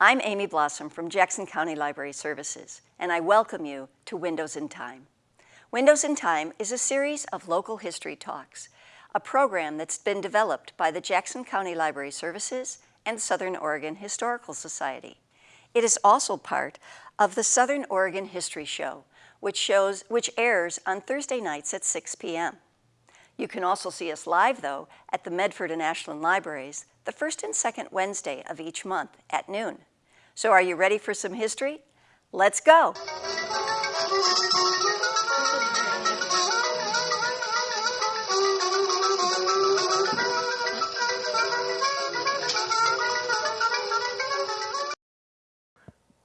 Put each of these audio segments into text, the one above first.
I'm Amy Blossom from Jackson County Library Services, and I welcome you to Windows in Time. Windows in Time is a series of local history talks, a program that's been developed by the Jackson County Library Services and Southern Oregon Historical Society. It is also part of the Southern Oregon History Show, which, shows, which airs on Thursday nights at 6 p.m. You can also see us live, though, at the Medford and Ashland Libraries the first and second Wednesday of each month at noon. So are you ready for some history? Let's go!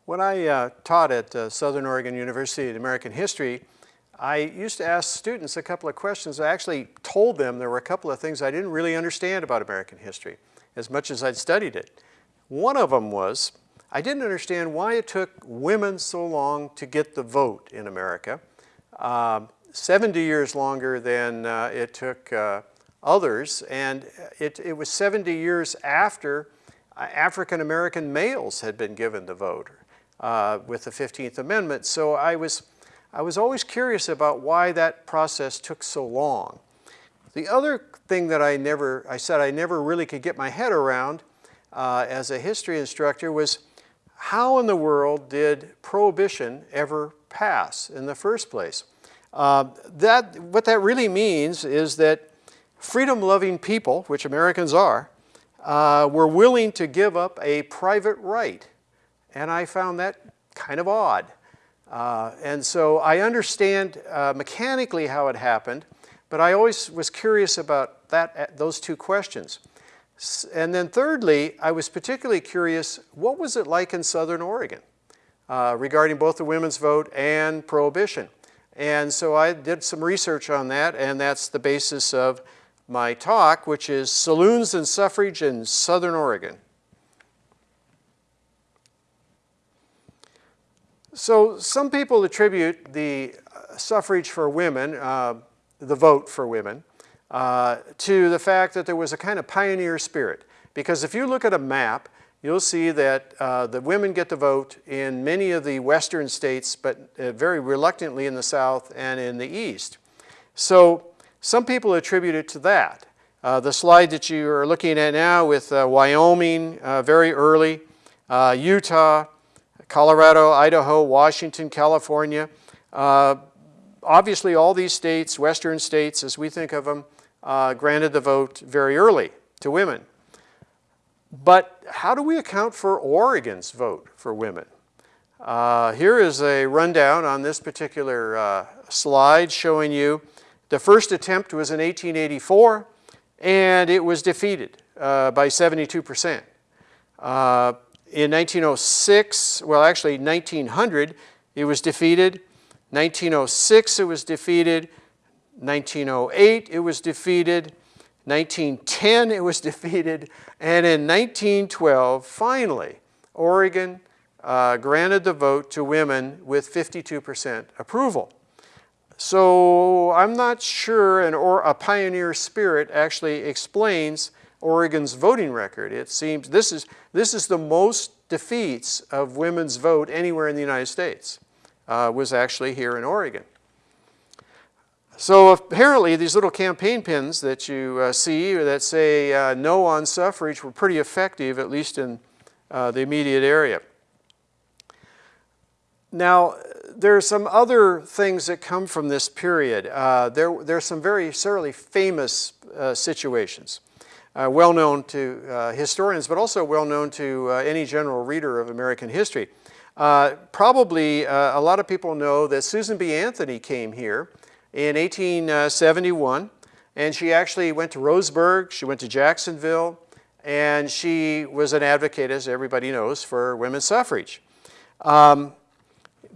When I uh, taught at uh, Southern Oregon University in American History, I used to ask students a couple of questions. I actually told them there were a couple of things I didn't really understand about American history as much as I'd studied it. One of them was, I didn't understand why it took women so long to get the vote in America, um, 70 years longer than uh, it took uh, others, and it, it was 70 years after uh, African American males had been given the vote uh, with the 15th Amendment. So I was, I was always curious about why that process took so long. The other thing that I never, I said I never really could get my head around uh, as a history instructor was how in the world did prohibition ever pass in the first place? Uh, that, what that really means is that freedom-loving people, which Americans are, uh, were willing to give up a private right and I found that kind of odd. Uh, and so I understand uh, mechanically how it happened, but I always was curious about that, uh, those two questions. And then thirdly, I was particularly curious, what was it like in Southern Oregon uh, regarding both the women's vote and prohibition? And so I did some research on that, and that's the basis of my talk, which is Saloons and Suffrage in Southern Oregon. So some people attribute the uh, suffrage for women, uh, the vote for women, uh, to the fact that there was a kind of pioneer spirit. Because if you look at a map, you'll see that uh, the women get the vote in many of the western states, but uh, very reluctantly in the south and in the east. So some people attribute it to that. Uh, the slide that you are looking at now with Wyoming very early, Utah, Colorado, Idaho, Washington, California. Uh, obviously, all these states, western states as we think of them, uh, granted the vote very early to women. But how do we account for Oregon's vote for women? Uh, here is a rundown on this particular uh, slide showing you the first attempt was in 1884 and it was defeated uh, by 72 percent. Uh, in 1906, well actually 1900, it was defeated. 1906, it was defeated. 1908, it was defeated. 1910, it was defeated. And in 1912, finally, Oregon uh, granted the vote to women with 52% approval. So I'm not sure an or a pioneer spirit actually explains Oregon's voting record. It seems this is, this is the most defeats of women's vote anywhere in the United States uh, was actually here in Oregon. So apparently these little campaign pins that you uh, see that say uh, no on suffrage were pretty effective, at least in uh, the immediate area. Now, there are some other things that come from this period. Uh, there, there are some very certainly famous uh, situations uh, well known to historians, but also well known to any general reader of American history. Probably a lot of people know that Susan B. Anthony came here in 1871, and she actually went to Roseburg, she went to Jacksonville, and she was an advocate, as everybody knows, for women's suffrage. Um,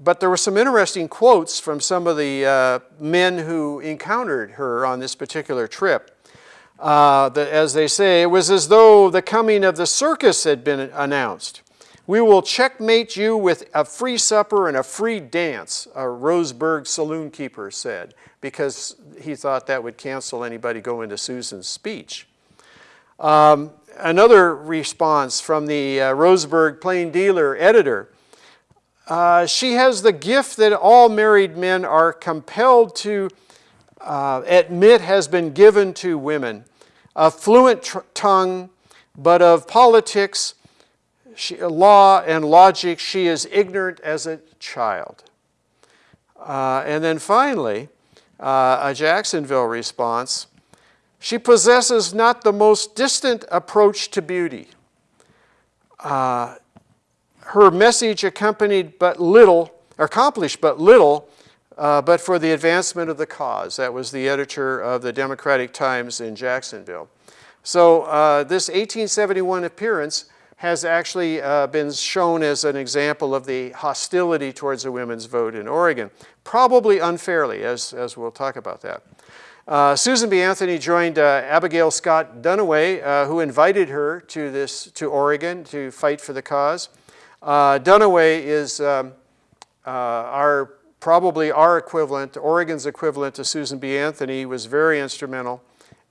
but there were some interesting quotes from some of the uh, men who encountered her on this particular trip. Uh, the, as they say, it was as though the coming of the circus had been announced. We will checkmate you with a free supper and a free dance, a Roseburg saloon keeper said, because he thought that would cancel anybody going to Susan's speech. Um, another response from the uh, Roseburg Plain Dealer editor. Uh, she has the gift that all married men are compelled to uh, admit has been given to women. A fluent tongue, but of politics, she, law, and logic, she is ignorant as a child. Uh, and then finally, uh, a Jacksonville response. She possesses not the most distant approach to beauty. Uh, her message accompanied but little, accomplished but little, uh, but for the advancement of the cause. That was the editor of the Democratic Times in Jacksonville. So uh, this 1871 appearance has actually uh, been shown as an example of the hostility towards a women's vote in Oregon, probably unfairly, as, as we'll talk about that. Uh, Susan B. Anthony joined uh, Abigail Scott Duniway, uh, who invited her to, this, to Oregon to fight for the cause. Uh, Duniway is um, uh, our, probably our equivalent, Oregon's equivalent to Susan B. Anthony, was very instrumental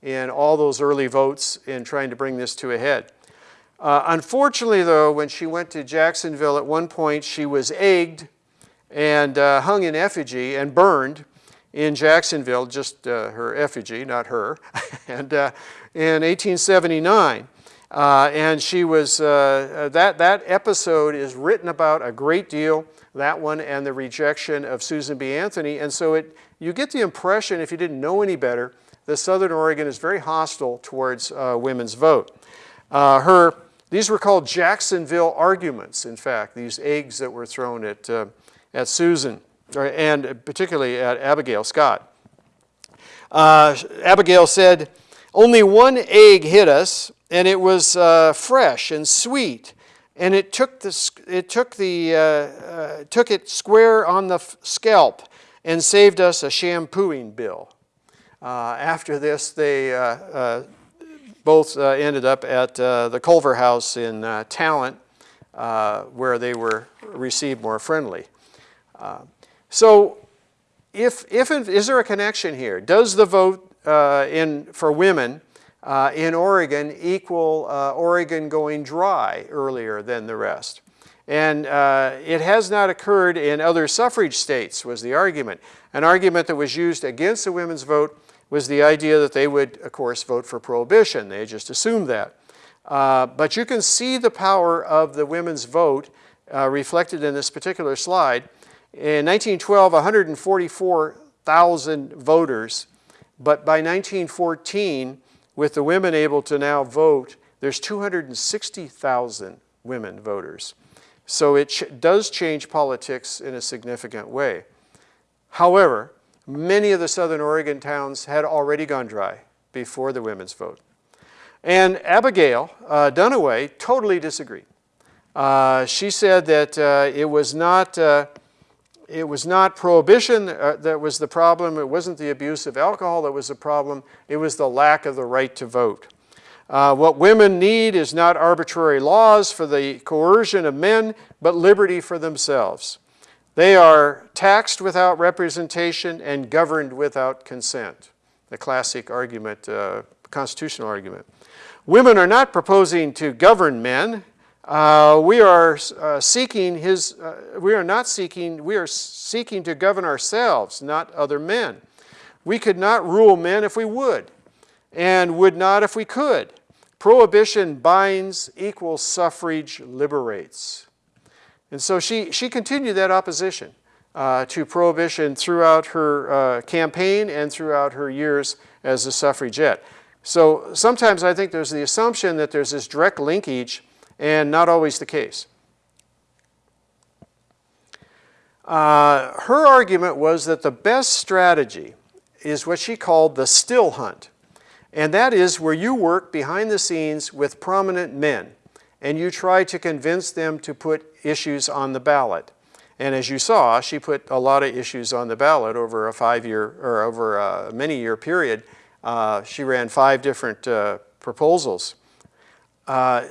in all those early votes in trying to bring this to a head. Uh, unfortunately, though, when she went to Jacksonville at one point, she was egged and uh, hung in effigy and burned in Jacksonville, just uh, her effigy, not her, and uh, in 1879. Uh, and she was, uh, that, that episode is written about a great deal, that one and the rejection of Susan B. Anthony. And so it, you get the impression, if you didn't know any better, that Southern Oregon is very hostile towards women's vote. her these were called Jacksonville arguments, in fact, these eggs that were thrown at, uh, at Susan, and particularly at Abigail Scott. Uh, Abigail said, only one egg hit us, and it was uh, fresh and sweet, and it took, the, it took, the, uh, uh, took it square on the scalp and saved us a shampooing bill. Uh, after this, they both uh, ended up at uh, the Culver House in uh, Talent, where they were received more friendly. so if, if, is there a connection here? Does the vote in, for women uh, in Oregon equal uh, Oregon going dry earlier than the rest. And uh, it has not occurred in other suffrage states was the argument. An argument that was used against the women's vote was the idea that they would, of course, vote for prohibition. They just assumed that. Uh, but you can see the power of the women's vote uh, reflected in this particular slide. In 1912, 144,000 voters, but by 1914, with the women able to now vote, there's 260,000 women voters. So it ch does change politics in a significant way. However, Many of the Southern Oregon towns had already gone dry before the women's vote. And Abigail uh, Duniway totally disagreed. Uh, she said that uh, it was not uh, it was not prohibition uh, that was the problem. It wasn't the abuse of alcohol that was the problem. It was the lack of the right to vote. Uh, what women need is not arbitrary laws for the coercion of men, but liberty for themselves. They are taxed without representation and governed without consent. The classic argument, uh, constitutional argument. Women are not proposing to govern men. Uh, we are uh, seeking his, uh, we are not seeking, we are seeking to govern ourselves, not other men. We could not rule men if we would, and would not if we could. Prohibition binds equal suffrage liberates. And so she, she continued that opposition uh, to prohibition throughout her uh, campaign and throughout her years as a suffragette. So sometimes I think there's the assumption that there's this direct linkage and not always the case. Uh, her argument was that the best strategy is what she called the still hunt. And that is where you work behind the scenes with prominent men and you try to convince them to put issues on the ballot. And as you saw, she put a lot of issues on the ballot over a five-year or over a many-year period. Uh, she ran five different uh, proposals. Uh,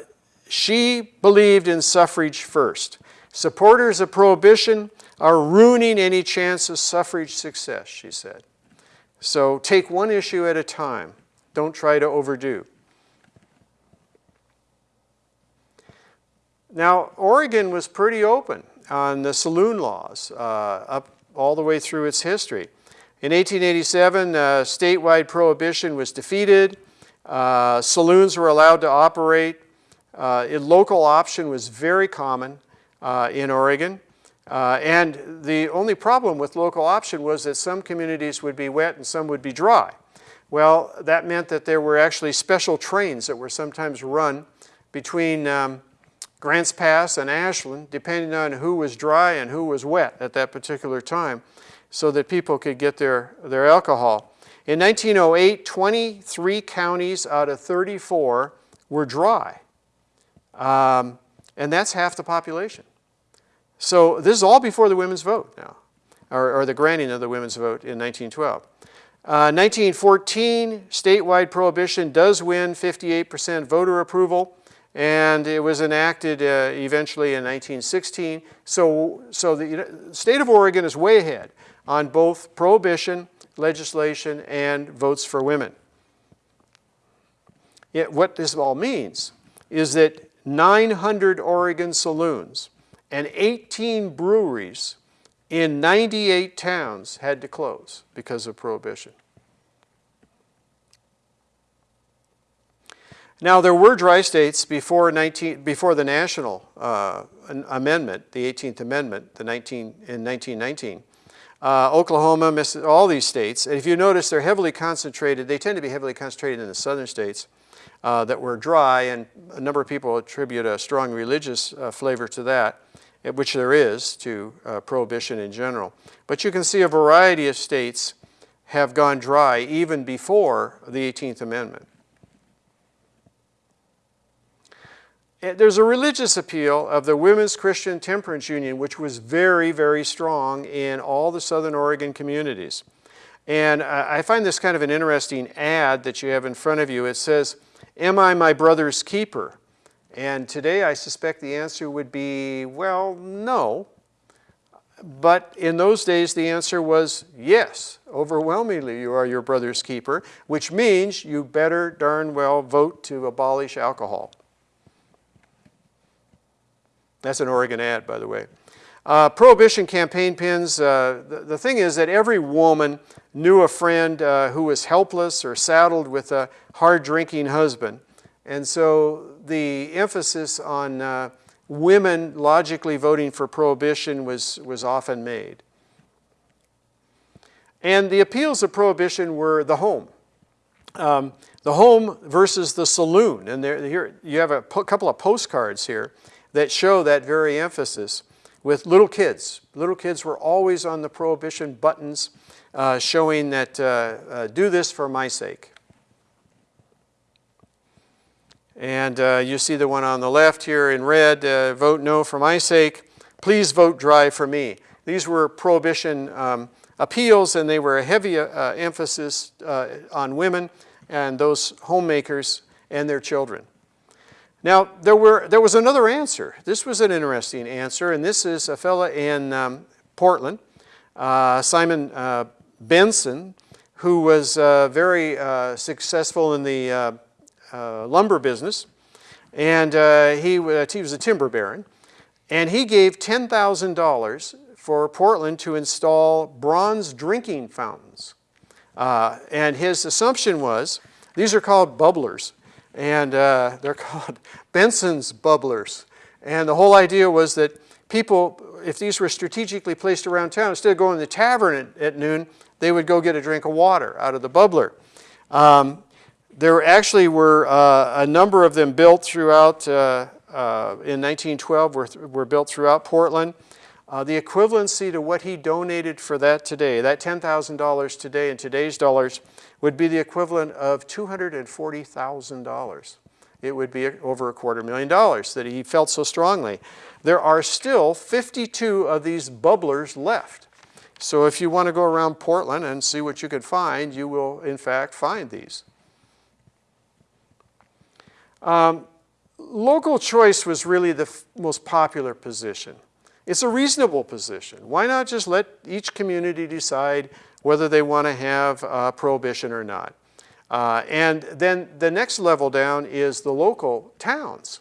she believed in suffrage first. Supporters of prohibition are ruining any chance of suffrage success, she said. So take one issue at a time. Don't try to overdo. Now, Oregon was pretty open on the saloon laws uh, up all the way through its history. In 1887, uh, statewide prohibition was defeated. Uh, saloons were allowed to operate. Uh, local option was very common uh, in Oregon. Uh, and the only problem with local option was that some communities would be wet and some would be dry. Well, that meant that there were actually special trains that were sometimes run between um, Grants Pass and Ashland, depending on who was dry and who was wet at that particular time, so that people could get their, their alcohol. In 1908, 23 counties out of 34 were dry. Um, and that's half the population. So this is all before the women's vote now, or, or the granting of the women's vote in 1912. Uh, 1914, statewide prohibition does win 58% voter approval, and it was enacted uh, eventually in 1916. So, so the state of Oregon is way ahead on both prohibition legislation and votes for women. Yet what this all means is that 900 Oregon saloons and 18 breweries in 98 towns had to close because of prohibition. Now, there were dry states before, 19, before the national uh, amendment, the 18th Amendment the 19, in 1919. Uh, Oklahoma, all these states. And if you notice, they're heavily concentrated. They tend to be heavily concentrated in the southern states uh, that were dry, and a number of people attribute a strong religious uh, flavor to that which there is to uh, prohibition in general. But you can see a variety of states have gone dry even before the 18th Amendment. Eh, there's a religious appeal of the Women's Christian Temperance Union, which was very, very strong in all the Southern Oregon communities. And I find this kind of an interesting ad that you have in front of you. It says, am I my brother's keeper? And today I suspect the answer would be, well, no. But in those days the answer was yes. Overwhelmingly you are your brother's keeper, which means you better darn well vote to abolish alcohol. That's an Oregon ad, by the way. Uh, prohibition campaign pins, uh, the, the, thing is that every woman knew a friend uh, who was helpless or saddled with a hard drinking husband. And so the emphasis on uh, women logically voting for prohibition was, was often made. And the appeals of prohibition were the home. Um, the home versus the saloon. And there, here you have a couple of postcards here that show that very emphasis with little kids. Little kids were always on the prohibition buttons uh, showing that uh, uh, do this for my sake. And uh, you see the one on the left here in red, uh, vote no for my sake, please vote dry for me. These were prohibition um, appeals and they were a heavy uh, emphasis on women and those homemakers and their children. Now, there, were, there was another answer. This was an interesting answer, and this is a fella in um, Portland, uh, Simon uh, Benson, who was very successful in the uh, lumber business, and uh, he, uh, he was a timber baron, and he gave $10,000 for Portland to install bronze drinking fountains. Uh, and his assumption was, these are called bubblers, and uh, they're called Benson's bubblers. And the whole idea was that people, if these were strategically placed around town, instead of going to the tavern at, at noon, they would go get a drink of water out of the bubbler. Um, there actually were uh, a number of them built throughout, uh, uh, in 1912, were, were built throughout Portland. Uh, the equivalency to what he donated for that today, that $10,000 today in today's dollars, would be the equivalent of $240,000. It would be over a quarter million dollars that he felt so strongly. There are still 52 of these bubblers left. So if you want to go around Portland and see what you could find, you will in fact find these. Um, local choice was really the most popular position. It's a reasonable position. Why not just let each community decide whether they want to have uh, prohibition or not? Uh, and then the next level down is the local towns.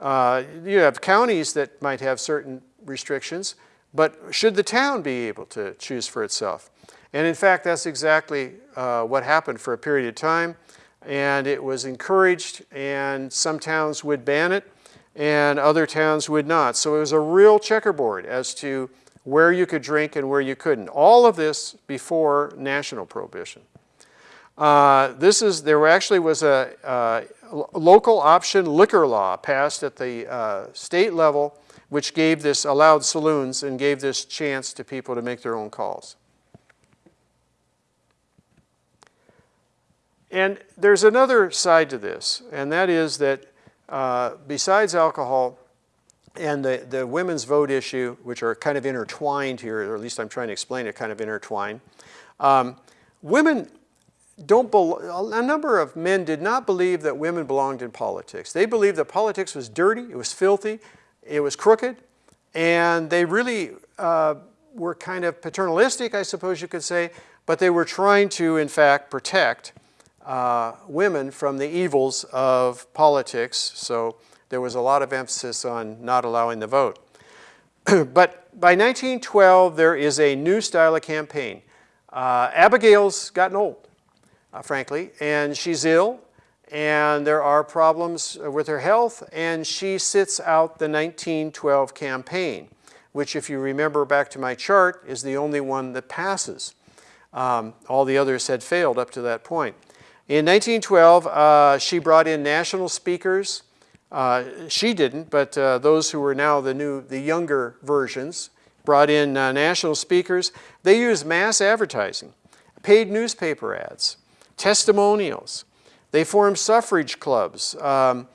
Uh, you have counties that might have certain restrictions, but should the town be able to choose for itself? And in fact, that's exactly uh, what happened for a period of time. And it was encouraged, and some towns would ban it, and other towns would not. So it was a real checkerboard as to where you could drink and where you couldn't. All of this before national prohibition. Uh, this is, there actually was a, uh, local option liquor law passed at the uh, state level, which gave this, allowed saloons and gave this chance to people to make their own calls. And there's another side to this, and that is that uh, besides alcohol and the, the women's vote issue, which are kind of intertwined here, or at least I'm trying to explain it, kind of intertwined, um, women don't a number of men did not believe that women belonged in politics. They believed that politics was dirty, it was filthy, it was crooked, and they really uh, were kind of paternalistic, I suppose you could say, but they were trying to, in fact, protect uh, women from the evils of politics. So there was a lot of emphasis on not allowing the vote. but by 1912, there is a new style of campaign. Uh, Abigail's gotten old uh, frankly, and she's ill, and there are problems with her health, and she sits out the 1912 campaign, which if you remember back to my chart, is the only one that passes. Um, all the others had failed up to that point. In 1912, uh, she brought in national speakers. Uh, she didn't, but uh, those who were now the new, the younger versions, brought in uh, national speakers. They used mass advertising, paid newspaper ads, testimonials. They formed suffrage clubs. Um,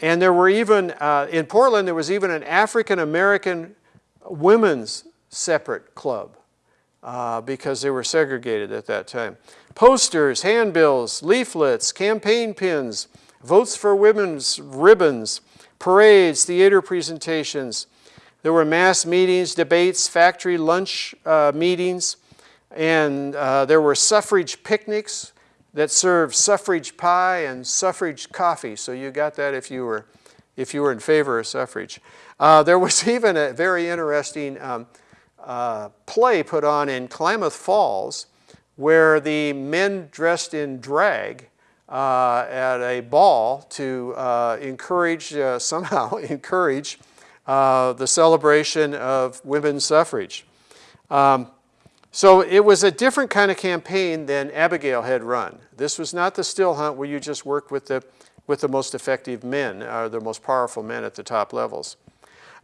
and there were even, uh, in Portland, there was even an African-American women's separate club uh, because they were segregated at that time. Posters, handbills, leaflets, campaign pins, votes for women's ribbons, parades, theater presentations. There were mass meetings, debates, factory lunch uh, meetings, and uh, there were suffrage picnics that served suffrage pie and suffrage coffee. So you got that if you were, if you were in favor of suffrage. Uh, there was even a very interesting um, uh, play put on in Klamath Falls where the men dressed in drag uh, at a ball to uh, encourage, uh, somehow encourage uh, the celebration of women's suffrage. Um, so it was a different kind of campaign than Abigail had run. This was not the still hunt where you just work with the, with the most effective men, or the most powerful men at the top levels.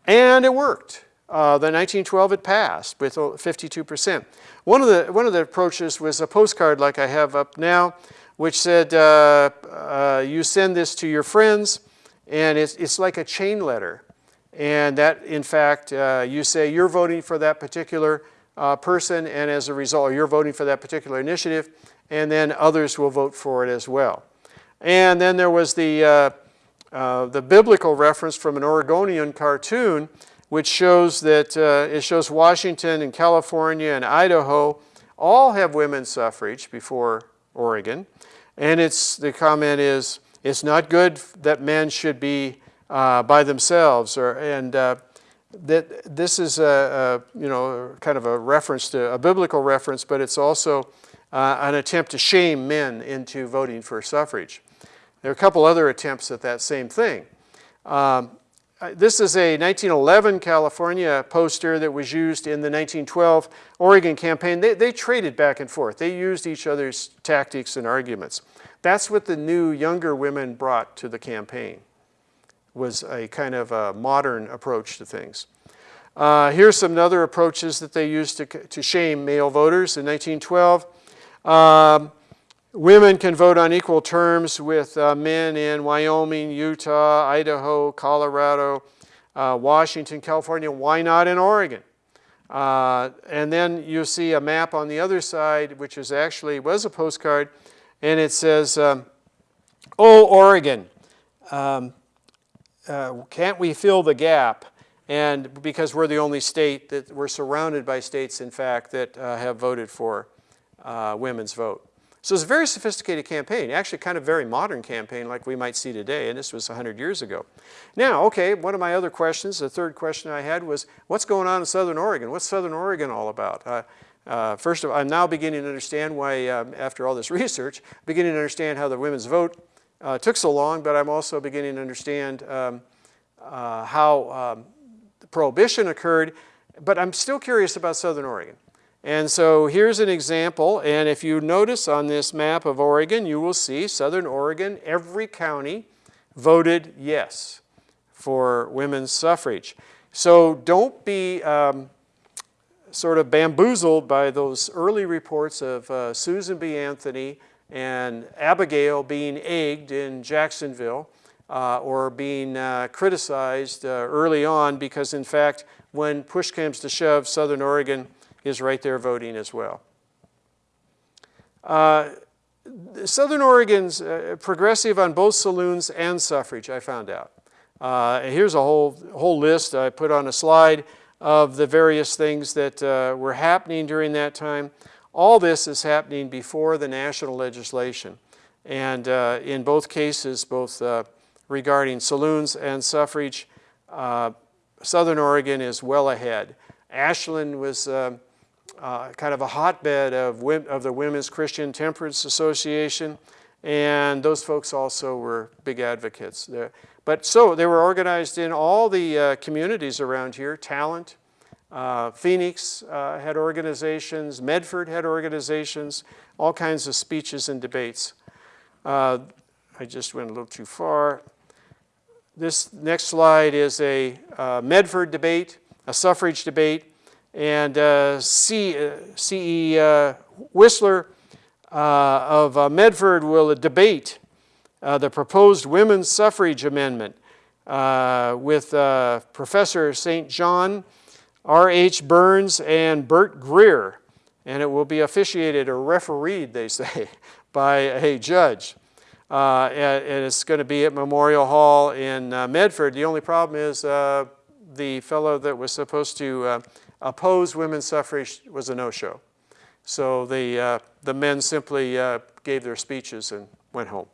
And it worked. Uh, the 1912 it passed with 52%. One of, the, one of the approaches was a postcard like I have up now, which said, uh, uh, you send this to your friends, and it's, it's like a chain letter. And that, in fact, uh, you say you're voting for that particular uh, person, and as a result, you're voting for that particular initiative, and then others will vote for it as well. And then there was the, the biblical reference from an Oregonian cartoon, which shows that uh, it shows Washington and California and Idaho all have women's suffrage before Oregon. And it's, the comment is, it's not good that men should be uh, by themselves, or, and uh, that this is a, a, you know kind of a reference to a biblical reference, but it's also uh, an attempt to shame men into voting for suffrage. There are a couple other attempts at that same thing. Um, uh, this is a 1911 California poster that was used in the 1912 Oregon campaign. They, they traded back and forth. They used each other's tactics and arguments. That's what the new younger women brought to the campaign was a kind of a modern approach to things. Uh, here's some other approaches that they used to, to shame male voters in 1912. Um, women can vote on equal terms with uh, men in Wyoming, Utah, Idaho, Colorado, uh, Washington, California. Why not in Oregon? Uh, and then you see a map on the other side, which is actually was a postcard, and it says, um, "Oh, Oregon, um, uh, can't we fill the gap? And because we're the only state that we're surrounded by states, in fact, that uh, have voted for uh, women's vote. So it's a very sophisticated campaign, actually kind of very modern campaign like we might see today, and this was 100 years ago. Now, okay, one of my other questions, the third question I had was, what's going on in Southern Oregon? What's Southern Oregon all about? Uh, uh, first of all, I'm now beginning to understand why, um, after all this research, beginning to understand how the women's vote uh, took so long, but I'm also beginning to understand um, uh, how um, the prohibition occurred, but I'm still curious about Southern Oregon. And so here's an example, and if you notice on this map of Oregon, you will see Southern Oregon, every county voted yes for women's suffrage. So don't be um, sort of bamboozled by those early reports of uh, Susan B. Anthony and Abigail being egged in Jacksonville uh, or being uh, criticized uh, early on because in fact when push comes to shove, Southern Oregon is right there voting as well. Uh, Southern Oregon's uh, progressive on both saloons and suffrage, I found out. Uh, here's a whole, whole list I put on a slide of the various things that uh, were happening during that time. All this is happening before the national legislation. And uh, in both cases, both uh, regarding saloons and suffrage, Southern Oregon is well ahead. Ashland was uh, kind of a hotbed of, of the Women's Christian Temperance Association, and those folks also were big advocates. There. But so they were organized in all the uh, communities around here, Talent, uh, Phoenix uh, had organizations, Medford had organizations, all kinds of speeches and debates. Uh, I just went a little too far. This next slide is a Medford debate, a suffrage debate and uh, C, uh, C.E. Uh, Whistler uh, of uh, Medford will debate the proposed women's suffrage amendment with Professor St. John, R.H. Burns, and Bert Greer. And it will be officiated or refereed, they say, by a judge. Uh, and, it's going to be at Memorial Hall in uh, Medford. The only problem is uh, the fellow that was supposed to opposed women's suffrage was a no-show. So the, uh, the men simply uh, gave their speeches and went home.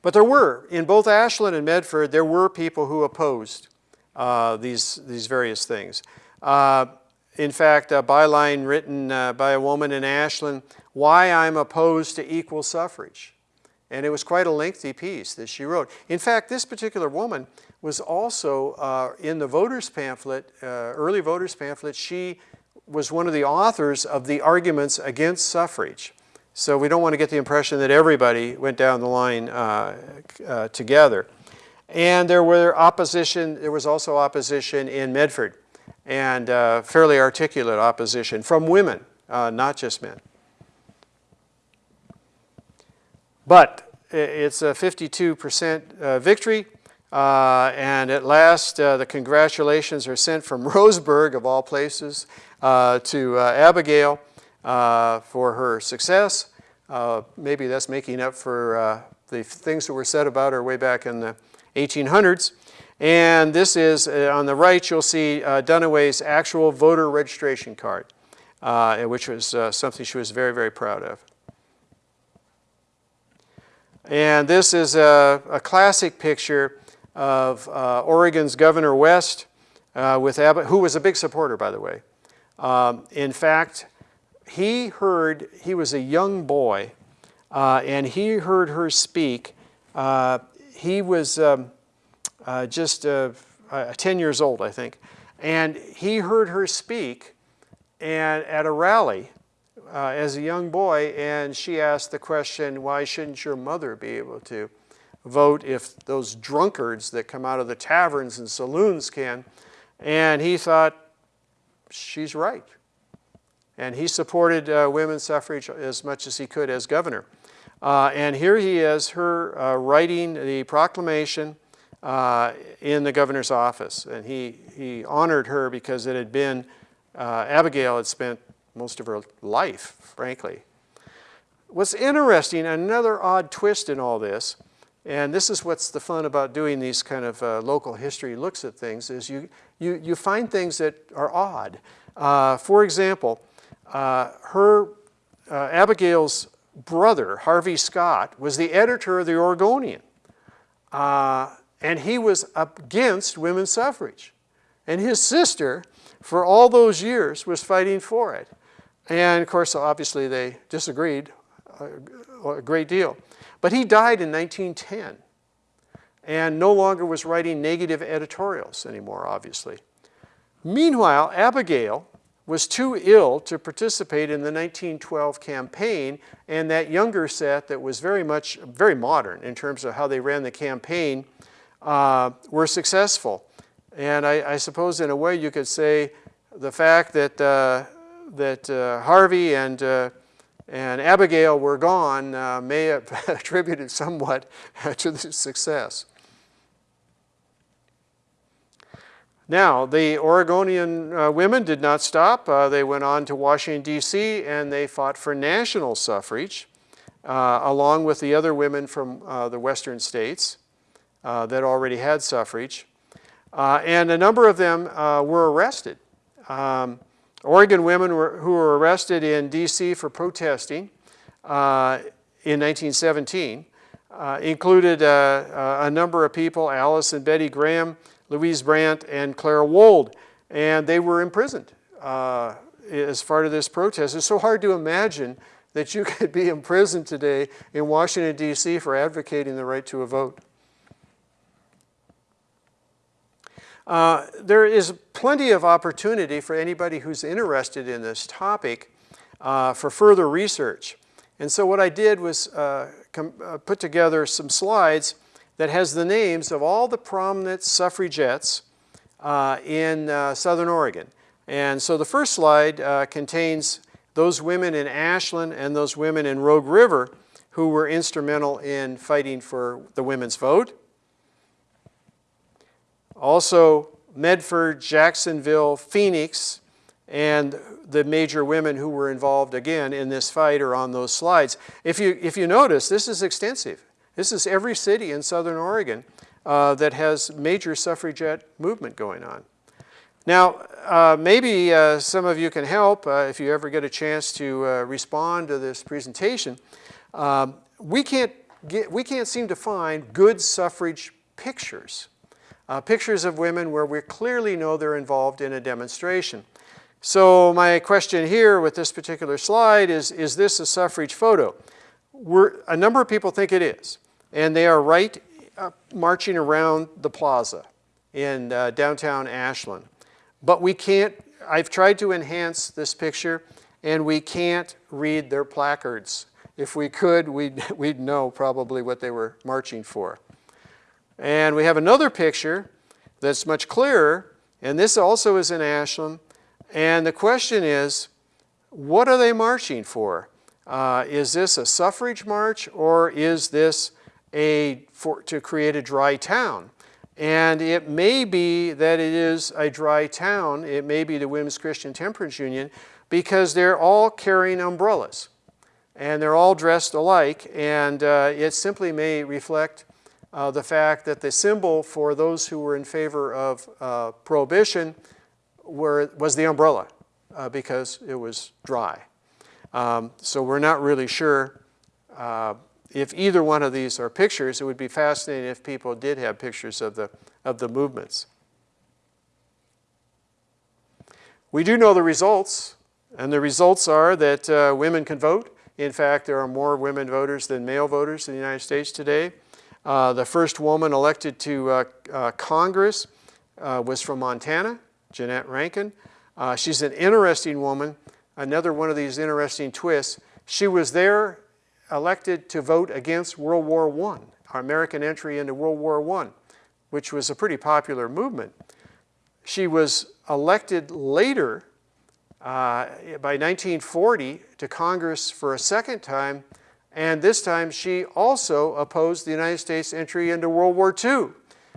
But there were, in both Ashland and Medford, there were people who opposed uh, these, these various things. Uh, in fact, a byline written uh, by a woman in Ashland, Why I'm Opposed to Equal Suffrage. And it was quite a lengthy piece that she wrote. In fact, this particular woman was also uh, in the voters pamphlet, uh, early voters pamphlet, she was one of the authors of the arguments against suffrage. So we don't want to get the impression that everybody went down the line uh, uh together. And there were opposition, there was also opposition in Medford and uh, fairly articulate opposition from women, uh, not just men. But it's a 52% victory. Uh, and at last, uh, the congratulations are sent from Roseburg, of all places, uh, to uh, Abigail uh, for her success. Maybe that's making up for the things that were said about her way back in the 1800s. And this is, on the right, you'll see Duniway's actual voter registration card, which was something she was very, very proud of. And this is a, a classic picture of uh, Oregon's Governor West, uh, with Abbott, who was a big supporter, by the way. Um, in fact, he heard, he was a young boy, uh, and he heard her speak. Uh, he was um, uh, just uh, 10 years old, I think. And he heard her speak and at a rally as a young boy, and she asked the question, why shouldn't your mother be able to? Vote if those drunkards that come out of the taverns and saloons can. And he thought, she's right. And he supported uh, women's suffrage as much as he could as governor. Uh, and here he is, her uh, writing the proclamation uh, in the governor's office. And he, he honored her because it had been, uh, Abigail had spent most of her life, frankly. What's interesting, another odd twist in all this, and this is what's the fun about doing these kind of uh, local history looks at things is you, you, you find things that are odd. Uh, for example, uh, her, uh, Abigail's brother, Harvey Scott, was the editor of the Oregonian. Uh, and he was against women's suffrage. And his sister, for all those years, was fighting for it. And of course, obviously, they disagreed a, a great deal. But he died in 1910 and no longer was writing negative editorials anymore, obviously. Meanwhile, Abigail was too ill to participate in the 1912 campaign, and that younger set that was very much, very modern in terms of how they ran the campaign, uh, were successful. And I, I, suppose in a way you could say the fact that, uh, that uh, Harvey and, uh, and Abigail were gone uh, may have attributed somewhat to the success. Now, the Oregonian uh, women did not stop. Uh, they went on to Washington, D.C., and they fought for national suffrage, uh, along with the other women from uh, the western states uh, that already had suffrage. Uh, and a number of them were arrested. Um, Oregon women were, who were arrested in D.C. for protesting uh, in 1917 uh, included uh, a number of people, Alice and Betty Gram, Louise Brandt and Clara Wold, and they were imprisoned uh, as part of this protest. It's so hard to imagine that you could be imprisoned today in Washington, D.C. for advocating the right to a vote. Uh, there is plenty of opportunity for anybody who's interested in this topic uh, for further research. And so what I did was uh, uh put together some slides that has the names of all the prominent suffragettes uh, in uh, Southern Oregon. And so the first slide contains those women in Ashland and those women in Rogue River who were instrumental in fighting for the women's vote. Also Medford, Jacksonville, Phoenix, and the major women who were involved again in this fight are on those slides. If you, if you notice, this is extensive. This is every city in Southern Oregon uh, that has major suffragette movement going on. Now, uh, maybe uh, some of you can help uh, if you ever get a chance to uh, respond to this presentation. Um, we, can't get, we can't seem to find good suffrage pictures, uh, pictures of women where we clearly know they're involved in a demonstration. So my question here with this particular slide is, is this a suffrage photo? We're, a number of people think it is and they are right uh, marching around the plaza in uh, downtown Ashland. But we can't, I've tried to enhance this picture and we can't read their placards. If we could, we'd, we'd know probably what they were marching for. And we have another picture that's much clearer, and this also is in Ashland. And the question is, what are they marching for? Uh, is this a suffrage march or is this a, for, to create a dry town. And it may be that it is a dry town, it may be the Women's Christian Temperance Union, because they're all carrying umbrellas. And they're all dressed alike, and uh, it simply may reflect uh, the fact that the symbol for those who were in favor of uh, prohibition were, was the umbrella, uh, because it was dry. Um, so we're not really sure uh, if either one of these are pictures, it would be fascinating if people did have pictures of the, of the movements. We do know the results, and the results are that uh, women can vote. In fact, there are more women voters than male voters in the United States today. Uh, the first woman elected to uh, uh Congress was from Montana, Jeannette Rankin. She's an interesting woman, another one of these interesting twists. She was there elected to vote against World War I, our American entry into World War I, which was a pretty popular movement. She was elected later, uh, by 1940, to Congress for a second time, and this time she also opposed the United States entry into World War II,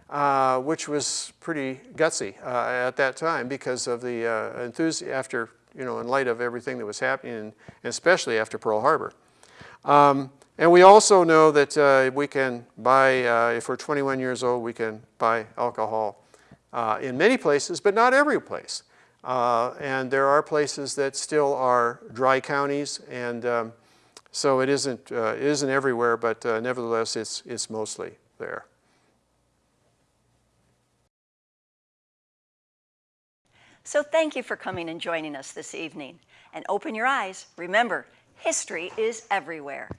uh, which was pretty gutsy uh, at that time because of the uh, enthusiasm after, you know, in light of everything that was happening, and especially after Pearl Harbor. Um, and we also know that uh, we can buy, uh, if we're 21 years old, we can buy alcohol uh, in many places, but not every place. And there are places that still are dry counties, and um, so it isn't, uh, it isn't everywhere, but uh, nevertheless, it's, it's mostly there. So thank you for coming and joining us this evening. And open your eyes. Remember, history is everywhere.